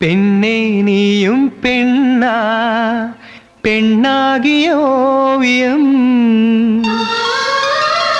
പെണ്ണേ നീയും പെണ്ണാ പെണ്ണാകിയ ഓവിയം